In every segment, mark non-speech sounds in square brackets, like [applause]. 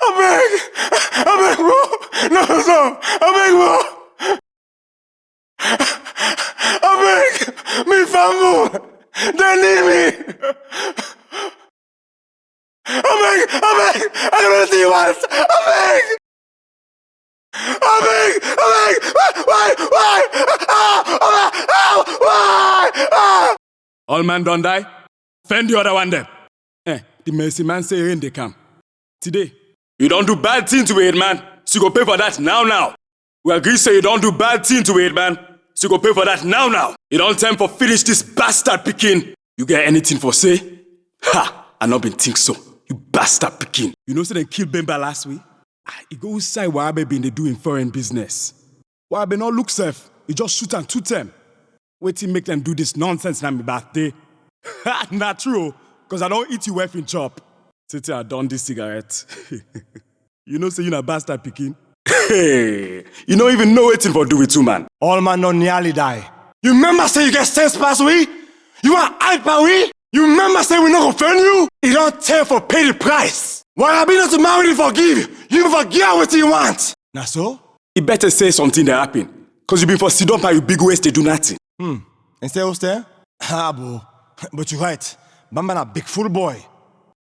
I beg, I beg, bro. No, no, I beg, bro. I beg, me family, they need me. I beg, I beg, I don't see you once. I beg. I beg, I beg, why, why, ah, ah, ah, why. All man don't die. Fend the other one then. Eh, the mercy man say rain they come. Today. You don't do bad thing to it, man. So you go pay for that now, now. We agree say you don't do bad thing to it, man. So you go pay for that now, now. You don't time for finish this bastard picking. You get anything for say? Ha! I not been think so. You bastard picking. You know say they kill Bemba last week? Ah, He go inside Wabe been doing foreign business. Wabe not look safe. He just shoot and shoot them. Wait till make them do this nonsense na my birthday. [laughs] Not true, cause I don't eat you wife in chop. Titi, I done this cigarette. [laughs] you know say you na bastard picking. Hey, you don't even know wetin for do with two man. All man not nearly die. You remember say you get sense pass we? You want hype by we? You remember say we not gonna offend you? It don't tell for pay the price. Why I be not to marry to forgive? You forget what you want. Na so? You better say something that happen, cause you been for sit down by your big waist they do nothing. And stay who stay? Ah, bro. But you right. Bamba na big full boy.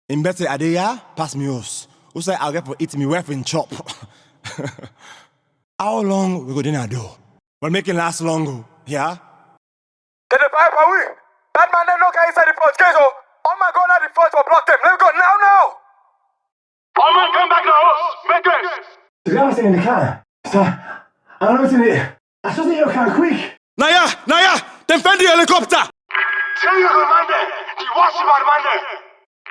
In better adeya, pass me us. Who say I'll get for eat me wife in chop. [laughs] How long we go dinner do? But make it last long, oh. yeah? Did the pipe are we? That man them no can inside the first gate, oh. Oh my god, now the first will block them. Let me go now, now. All man come back now, make it. To be honest, in the car. So, I don't know what's in it. I just think you can quick. Naya, Naya, them fend the helicopter. Tell you commander, the watch about commander.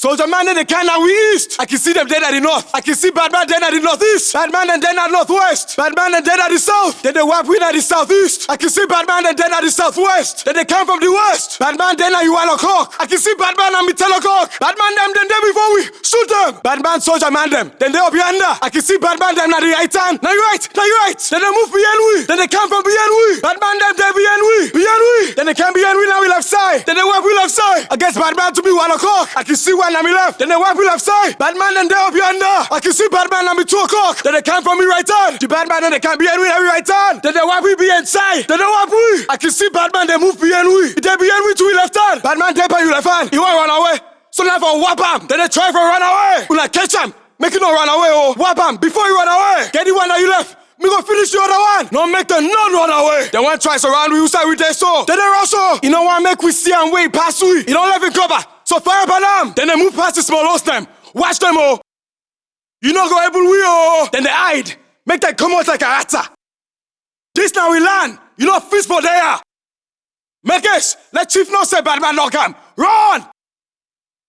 Soldier man in the we east. I can see them dead at the north. I can see bad man dead at the northeast. Bad man and dead at northwest. Bad man and dead at the south. Then they wipe win at the southeast. I can see bad man and dead at the southwest. Then they come from the west. Bad man then at you o'clock. I can see bad man and ten o'clock. Bad man them then there before we shoot them. Bad man soldier man them. Then they up yonder. I can see bad man them at the right hand. Now you right. Now you right. Then they move beyond we. Then they come from beyond we. Bad man them there beyond we. Beyond we. Then they come beyond we now we left side. Then they wipe we left side. Against bad man to be one o'clock. I can see one on me left. Then they wipe we left side. Bad man then they up yonder. Ah. I can see bad man on me two o'clock. Then they come from me right hand. The bad man then they beyond we now we right hand. Then they wipe we be inside. Then they wipe we. I can see bad man they move beyond we. They beyond we to we left hand. Bad man they by you left hand. He want run away. So now for whap him. Then they try for run away. We like catch him. Make it not run away, oh. Whap him before you run away. Get the one that you left. Me go finish the other one. No make the none run away. Then one tries around we you we there so. Then they also. Oh. You know what make we see and wait pass we. You don't let him cover. So fire them. Then they move past the small host them. Watch them oh. You not go able we oh. Then they hide. Make them come out like a rata. This now we land. You know fist for there. Make us. Let chief not say bad man knock him. Run.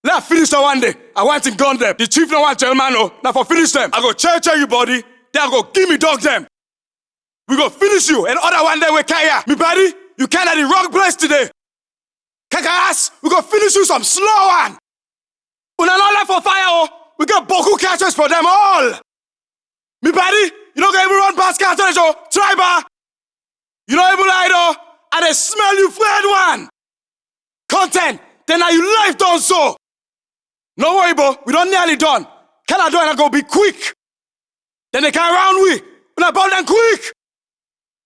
Let finish the one day. I want him gun them. The chief no want tell man no. Oh. Now for finish them. I go check check you body. Then I go give me dog them. We go finish you and other one day we carry. Me buddy, you can't at the wrong place today. Kaka ass, we go finish you some slow one. Una not left for fire oh. We get boku catches for them all. Me buddy, you don't even run past cartridge oh. Try bar. You don't even lie though. And they smell you fed one. Content. Then now you life done so. No worry, bro. We don't nearly done. Can I do and I go be quick? Then they can round we. When I ball them quick.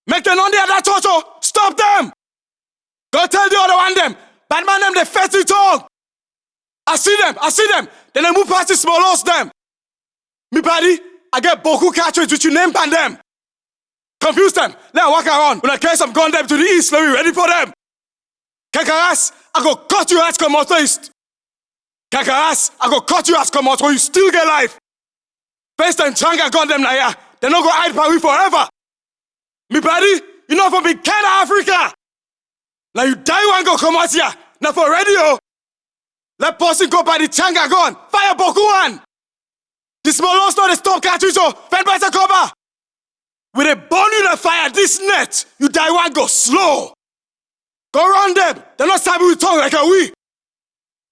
Make them on the other torso. Oh. Stop them. Go tell the other one them. Bad man them they fetch it tongue. I see them. I see them. Then they move past the small house them. Me buddy, I get Boku cartridge with your name pan them. Confuse them. Let I walk around. When I carry some gun them to the east, let me ready for them. Kakaras, I go cut your ass come out east. Kakaras, I go cut your ass come out so you still get life. Best and Changa gun them now, yeah. They no go hide by we forever. Me buddy, you know from big Canada, Africa. Now you die one go come out here. Now for radio. Let person go by the Changa gun. Fire Boku one. The small not the stop cartridge oh. so fend by the cover. With a burn you the fire this net, you die one go slow. Go round them. They're not stabbing with tongue like a we.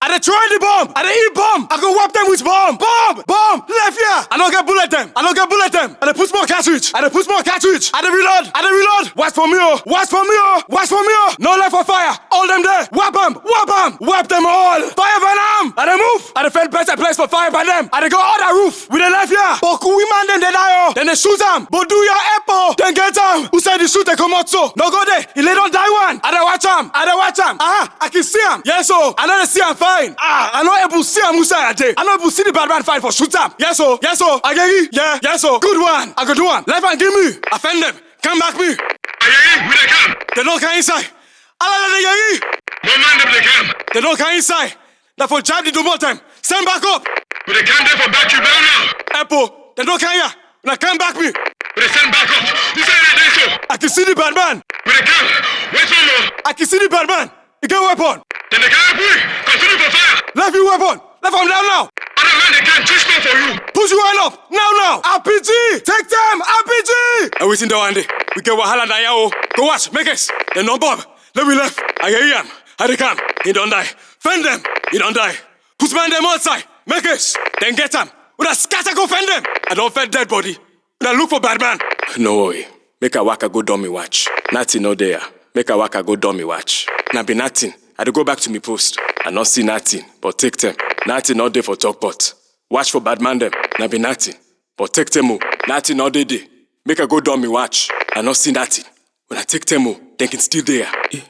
I dey try the bomb. I dey eat bomb. I go wipe them with bomb. Bomb. Bomb. Left here. I don't get bullet them. I don't get bullet them. I dey put more cartridge. I dey put more cartridge. I dey reload. I dey reload. Watch for me, oh. Watch for me, oh. Watch for me, oh. No left for fire. All them there. Wipe them. Wipe them. Wipe them all. Fire venom. I dey move. I dey find better place for fire by them. I dey go other roof. We dey left here. We man them dey die, oh. Then they shoot them. Your apple. Then get them. Who said the shoot they come out so? No go there. He lay don't die one. I dey watch him. I dey watch him. Ah, I can see him. Yes, oh. I know they see him fine. Ah, I know able to see a day. I know able to see the bad man fight for shoot him. Yes, oh. Yes, oh. I get you. Yeah. Yes, oh. Good one. I go do one. Left hand give me. Offend them. Come back me. Ayayi, we dey come. They don't come inside. Allah the yayi. No man dem dey come. They don't come inside. That for jab the double time. Stand back up. We dey come there for back you down now. Apple. They don't come here. Now come back me. We dey send back up. You say they dey so. I can see the bad man. We dey come. Wait one more. I can see the bad man. He get weapon. Then they carry we. Continue for fire. Left you weapon. Left him down now. Other man dey come twist more for you. Push you one up. Now, now. RPG. Take them. RPG. And we seen the one day. We get wahala na yao. Go watch. Make us. Then no bob. Let me left. I hear him. I dey come. He don't die. Fend them. He don't die. Put man them outside. Make us. Then get them. With a scatter go fend them. I don't fend dead body. Then look for bad man. No worry. Make a waka go dummy watch. Nothing no there. Make a waka go dummy watch. Now be nothing. I dey go back to me post. I not see nothing, but take them. Nothing all day for talk pot. Watch for bad man them. Now be nothing. But take them oh. Nothing all day day. Make a go dummy watch. I not see nothing. When I take them oh, then can still there. Eh.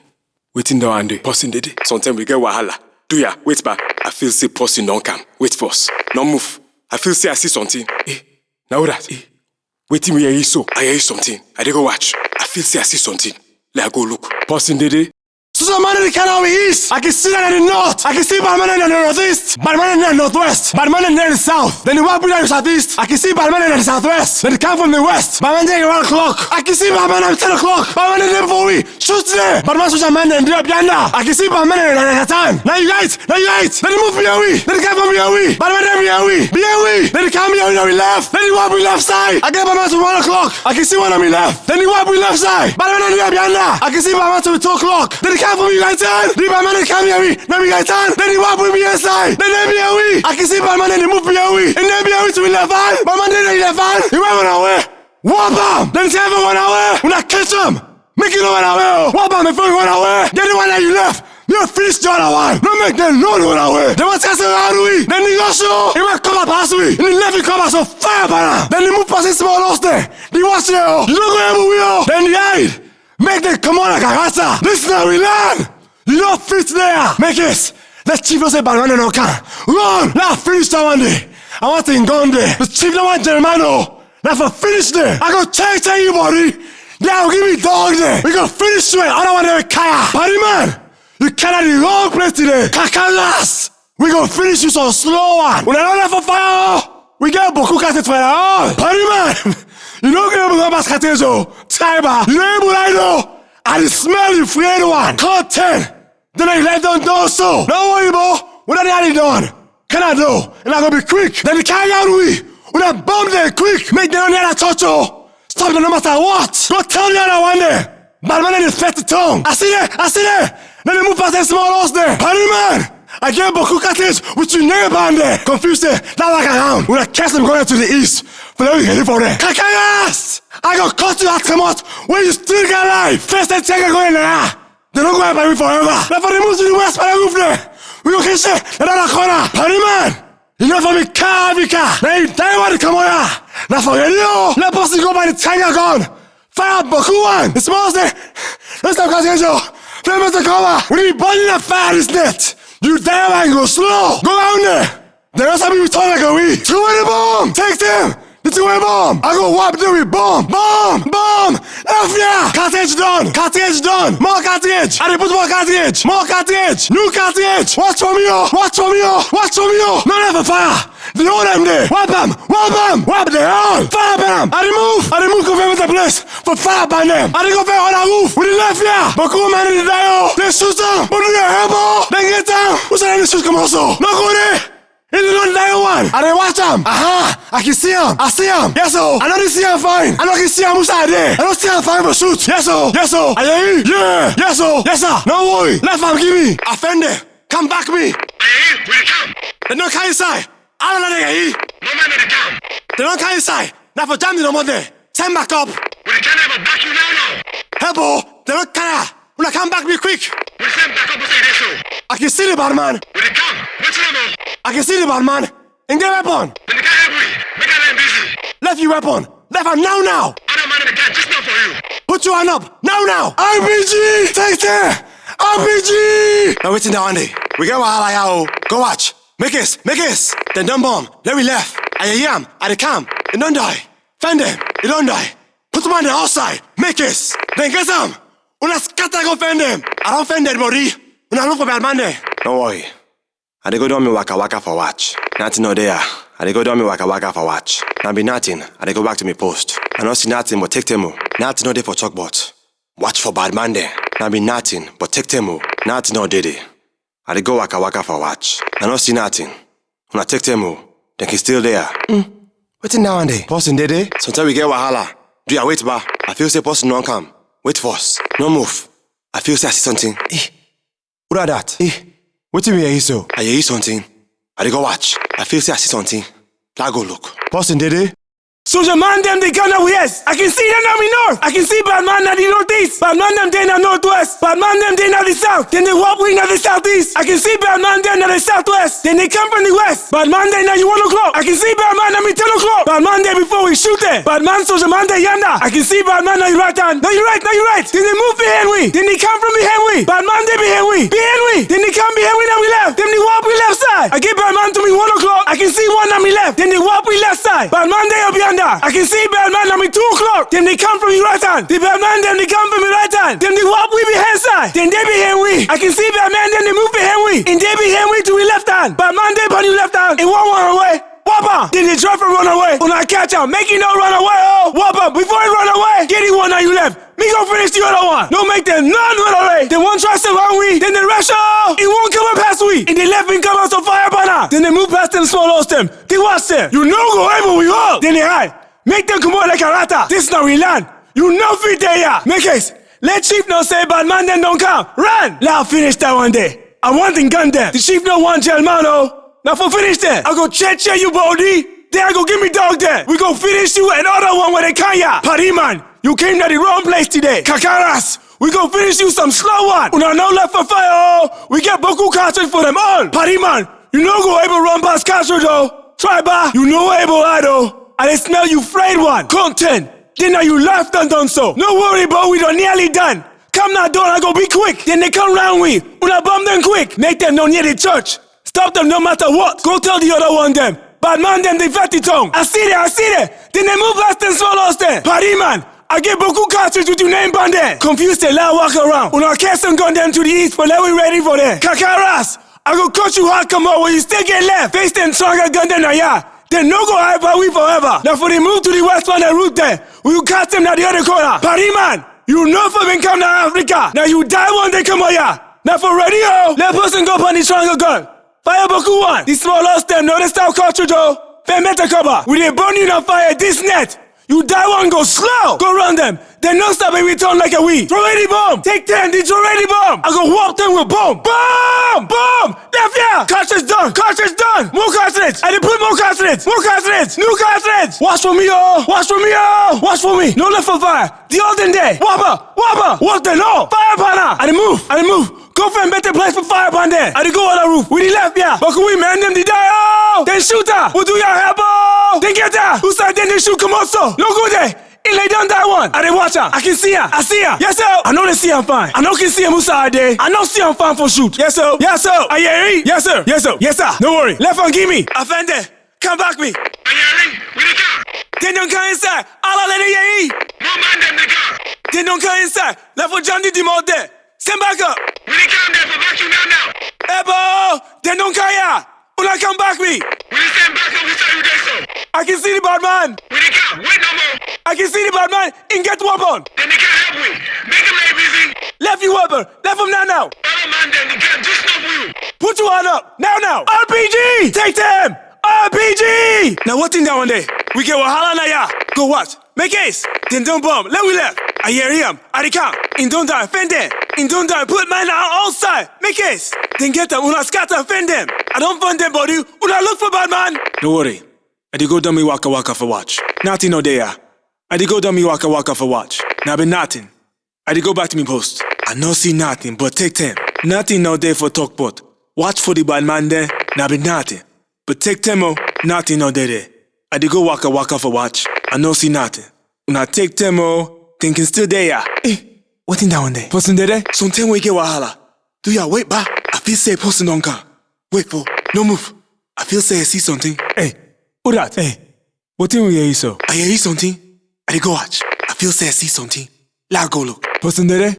Waiting down and dey. Passing the day. Sometimes we get wahala. Do ya? Wait back. I feel say passing don't come. Wait first. No move. I feel say I see something. Eh. Now that. Eh. Waiting we hear you so. I hear something. I dey go watch. I feel say I see something. Let I go look. Passing the day. So the man in the Kanawi East. I can see that in the north. I can see Batman in the northeast. Batman in the northwest. Batman in the south. Then the Wabu in the southeast. I can see Batman in the southwest. Then the come from the west. Batman in around o'clock. I can see Batman at 10 o'clock. Batman in the we. Shoot there. Batman such a man in the Yanda. I can see Batman in the time. Now you guys. Now you guys. Then the move be away. Then the come from be away. Batman in. Be away. Then the come going on my left. Then you wipe me left side. I get my man to one o'clock. I can see one on me left. Then you wipe me left side. But I'm not here behind I can see my man to two o'clock. Then he can't put me right turn. Then my man come here me. Then me right turn. Then he wipe me inside. Then they be away. I can see my man and he move me away. And they be away to left hand. My man then left hand. He went away. Whop him. Then he ever went away. When I catch him. Make it one away. Whop him if he went away. Get the one that you left. You finish the other one. Make them know the away. They want to say around we. Then the also. He went come up past we. And the left come up so fire banana. Then the move past his small lost there. The watch there. You don't go ever we are. Then the hide. Make them come on like a rasta. This is how we learn. You don't fit there. Make it. Let chief no say banana no can. Run. Now finish that one day. I want to gone there. The chief no want Germano. Now for finish there. I go you buddy. Now give me dog there. We go finish straight. I don't want to kaya. Buddy man. You cannot the wrong place today. Kakalas. We go finish you so slow one. When I don't have for fire. We get beaucoup cassette fire. Oh, buddy man. You don't get able to pass catezo. Oh. Tiber. You don't able to know. I oh. smell you afraid one. 10. Then I let them do so. Don't worry, bro. What are they done? Can I do? And I'm gonna be quick. Then the carry out we. When I bomb them quick. Make them that touch oh. Stop them no matter what. Go tell the other one there. Bad man in the fat tongue. I see that. I see that. Then they move past that small house there. Honey man. I get beaucoup cottage with your neighbor on there. Confused there. Not like around. When I catch them going to the east. For them heading for there. Kakayas! I got cut you out come out when you still got life. First I check going there. They don't go by me forever. Now for the move to the west by the roof there. We go catch it. Another corner. Honey man. You know for me car, me car. Now you die want to come on here. Now for you. Let us go by the tiger gun. Fire beaucoup one. The small there. Let's stop catching you. Mr. Cover. We need burning that fire this net. You damn angle, slow. Go down there. There is something we talk like a we. Two in the bomb. Take them. The two in bomb. I go wipe them with bomb. Bomb. Bomb. F yeah. Cartridge done. Cartridge done. More cartridge. I put more cartridge. More cartridge. New cartridge. Watch me, oh. Watch for me, oh. Watch for me, oh. No never fire. The all them there? Wipe them. Wipe them. Wipe them all. Fire them. I remove. I remove go with the place. For fire by them. I go fair on the roof? With the left here. But come man in the dial. They shoot them. But do your elbow. Then get down. Who's that in the shoot come also? No go there. In the non dial one. I didn't watch them. Aha. I can see him. I see him. Yes, oh. I know they see him fine. I know can see him inside there. I don't see him fine for shoot. Yes, oh. Yes, oh. I hear you. Yeah. Yes, oh. Yes, sir. No worry. Left arm, give me. Offender. Come back me. Dey come? They don't come inside. All of that nigga, No man dey come. They don't come inside. Now for jam the number there. Send back up. We dey turn ever back you now now. Help, They don't come. When I come back, be quick. We dey send back up say this so. I can see the bad man. We dey come. What's your name? I can see the bad man. And get weapon. Then they can't help we. Make our line busy. Left you weapon. Left hand now, now. Other man in the can just not for you. Put your hand up. Now, now. RPG. Take there. RPG. Now waiting down day. We get wahala yao. Go watch. Make it. Make it. Then dumb bomb. Then we left. I him. At the camp. It don't die. Find them. It don't die. Put them on the outside. Make it. Then get. Una scatter go find them. I don't find dead body. Una look for bad man. Don't worry. I dey go do me waka waka for watch. Nothing no there. I dey go do me waka waka for watch. Now be nothing. I dey go back to me post. I don't see nothing but take them. Nothing no there for talk but. Watch for bad man there. Now be nothing but take them. Nothing no there. I dey go waka waka for watch. I don't see nothing. When I take them, then he still there. Mm. Waiting now and there. Person there there. Sometimes we get wahala. Do ya wait ba? I feel say person don't come. Wait for us. No move. I feel say I see something. Eh. What are that? Eh. Wetin we hear so? I hear something. I dey go watch. I feel say I see something. I go look. Person dey there? Soldier man them they gonna west. I can see them now me north. I can see bad man at the northeast. Bad man them they in the northwest. Bad man them they in the south. Then they walk wing at the southeast. I can see bad man them in the southwest. Then they come from the west. Bad man they now you one o'clock. I can see bad man them in ten o'clock. Bad man there before we shoot them. Bad man soldier man they yonder. I can see bad man now you right hand. No you right, no you right. Then they move behind we. Then they come from behind we. Bad man they behind we. Behind we. Then they come behind we now we left. Then they walk we left side. I get bad man to me one o'clock. See one on me left. Then they walk we left side. Bad man they up yonder. I can see bad man on me two o'clock. Then they come from me right hand. The bad man then they come from me right hand. Then they walk we behind side. Then they behind we. I can see bad man then they move behind we. And they behind we to we left hand. Man they on you left hand. And one one away. Whopper! They try to run away. When I catch him, make him no run away, oh! Whopper! Before he run away, get him one now you left. Me go finish the other one. No make them none run away. Then one try to run we. Then they rush oh! He won't come up past we. And they left me come out so fire banner. Then they move past them, small lost them. They watch them. You know go able we all. Then they hide. Make them come out like a rata. This now we land. You know fit there. Make it. Let chief no say bad man then don't come. Run! I finish that one day. I want them gun them. The chief no want jail man oh. Now for finish that, I go check check you body. Then I go give me dog that. We go finish you another one where they can ya. Party you came to the wrong place today. Kakaras, we go finish you some slow one. Una no left for fire oh. We get Boku cartridge for them all. Party man, you no go able run past cartridge though. Try ba, you no able I though. I dey smell you frayed one. Content. Then now you left and done so. No worry, but we done nearly done. Come now, don't I go be quick. Then they come round we. Una bomb them quick. Make them know near the church. Stop them no matter what. Go tell the other one them. Bad man them they fatty tongue. I see there, I see there. Then they move last and swallows them. Party man. I get Boku cartridge with your name band there. Confused they lie walk around. Una cast and gun them to the east, but let we ready for them. Kakaras. I go cut you hard come out when you still get left. Face them stronger gun than I yeah. Then no go hide by we forever. Now for the move to the west one and route there, we will cast them at the other corner. Party man, you know for them come to Africa. Now you die one day come here. Now for radio, let person go on the stronger gun. Fire Boku one. The small lost them, no they cartridge oh. Fair metal cover. We dey burn you on fire this net. You die one go slow. Go run them. Then no stop and return like a weed. Throw ready bomb. Take ten. Did you ready bomb? I go walk them with bomb. Bomb! Bomb! Left yeah. Cartridge done. Cartridge done. More cartridge. I dey put more cartridge. More cartridge. New cartridge. Watch for me, oh. Watch for me, oh. Watch for me. No left for fire. The olden day. Whopper. Whopper. Walk them. No. Fire banner. I dey move. I dey move. Go find better place for fire upon there. I go on the roof. We the left yeah. But can we man them the die? Oh. Then shoot her. We'll do your help. Oh. Then get her. Who side then they shoot come also. No go there. He lay down that one. I dey watch her. I can see her. I see her. Yes, sir. I know they see I'm fine. I know can see him side there. I know see her fine for shoot. Yes, sir. Yes, sir. I hear Yes, sir. Yes, sir. Yes, sir. No worry. Left one, give me. Offender. Come back me. Ayari, we dey come. Then don't come inside. Allah let it hear No man them dey come. Then don't come inside. Left one, John did him there. Stand back up. We dey come there for back you now now. Ebo. Then don't here. Una come back me. We dey stand back up beside you there so. I can see the bad man. We come. Wait no more. I can see the bad man. In get weapon. Then they can't help we. Make them lay busy. Left you weapon. Left him now now. Other man them they can't just for you. Put your hand up. Now now. RPG. Take them. RPG. Now what in that one day? We get wahala ya. Go watch. Make ace. Then don't bomb. Let we left. I hear him. I the count. In don't die. Fend there. In don't die, put man on outside. Make case. Then get them. Una scatter offend them. I don't find them body. Una look for bad man. Don't worry. I did go dummy waka waka for watch. Nothing no there. I did go dummy waka waka for watch. Now be nothing. I did go back to me post. I no see nothing, but take them. Nothing no there for talk pot. Watch for the bad man there. Now be nothing. But take them oh. Nothing no there there. I did go waka waka for watch. I no see nothing. Una take them oh. Thinking still there. Eh. What in that one there? Person there? Something we get wahala. Do ya wait ba? I feel say person don't come. Wait for. No move. I feel say I see something. Hey. Who that? Hey. What thing we hear you so? I hear something. I go watch. I feel say I see something. Let go look. Person there?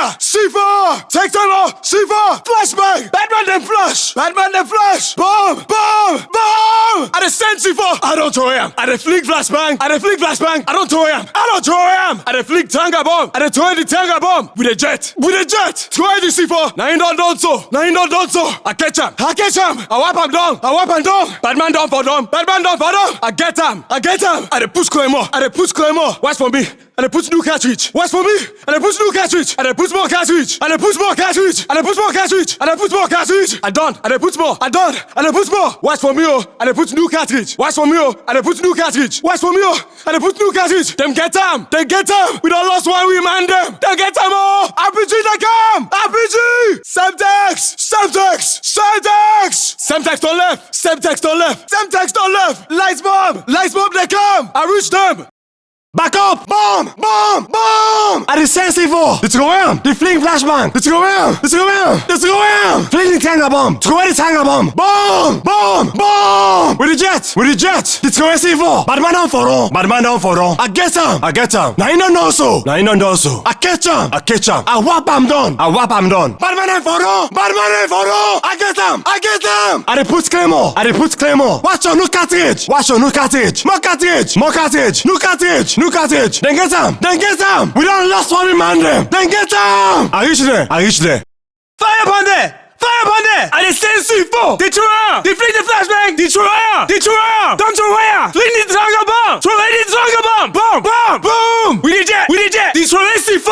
Fire! C4! Take them off! C4! Flashbang! Bad man then flash! Bad man then flash! Bomb! Bomb! Bomb! I dey send C4! I don't throw him! I dey flick flashbang! I dey flick flashbang! I don't throw him! I don't throw him! I dey flick tanga bomb! I dey throw the tanga bomb! With a jet! With a jet! Throw the C4! Now he don't done so! Now he don't done so! I catch him! I catch him! I wipe him down! I wipe him down! Bad man down for them! Bad man down for them! I get him! I get him! I dey push Claymore! I dey push Claymore! Watch for me! And I put new cartridge. Watch for me. And I put new cartridge. And I put more cartridge. And I put more cartridge. And I put more cartridge. And I put more cartridge. I done. And I put more. I done. And I put more. Watch for me, oh. And I put new cartridge. Watch for me, oh. And I put new cartridge. Watch for me, oh. And I put new cartridge. Them get them. They get them. We don't lost one. We man them. They get them, oh. RPG they come. RPG. Semtex. Semtex. Semtex. Semtex on left. Semtex on left. Semtex on left. Lights bomb. Lights bomb they come. I reach them. Back up! Bomb! Bomb! Bomb! I send C4! Let's go in! The fling flashbang! Let's go in! Let's go in! Let's go in! Fling the tanga bomb! Throw the tanga bomb! Bomb! Bomb! Bomb! With the jet! With the jet! Let's go in C4! Bad man down for all! Bad man down for all! I get him! I get him! Now you don't know so! Now you don't know so! I catch him! I catch him! I whap him down! I whap him down! Bad man down for all! Bad man down for all! I get him! I get him! I put claymore! I put claymore! Watch your new cartridge! Watch your new cartridge! More cartridge! More cartridge! New cartridge! New cartridge! Then get him! Then get him! We don't lost one man them! Then get him! I reach there! I reach there! Fire upon there! Fire upon there! I dey send C4! They throw her! They flick the flashbang! They throw her! They throw her! Don't throw her! Flick the trigger bomb! Throw the trigger bomb! Boom! Boom! Boom! We did jet! We did jet! They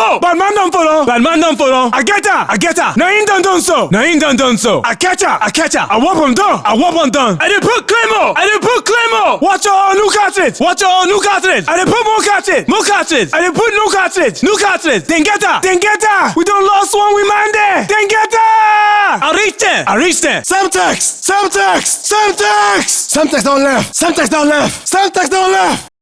throw C4! Bad man done for them! Bad man done for them! I get her! I get her! Now he done done so! Now he done done so! I catch her! I catch her! I whop him down! I whop him down! I dey put Claymore! I dey put Claymore! Watch your new cartridge! Watch your new cartridge! I dey put more cartridge! More cartridge! I dey put new cartridge! New cartridge! Then get her! Then get her! We don't lost one we man there! Then get her! I reached there! I reached there! Semtex! Semtex! Semtex! Semtex down left! Semtex down left! Semtex down left!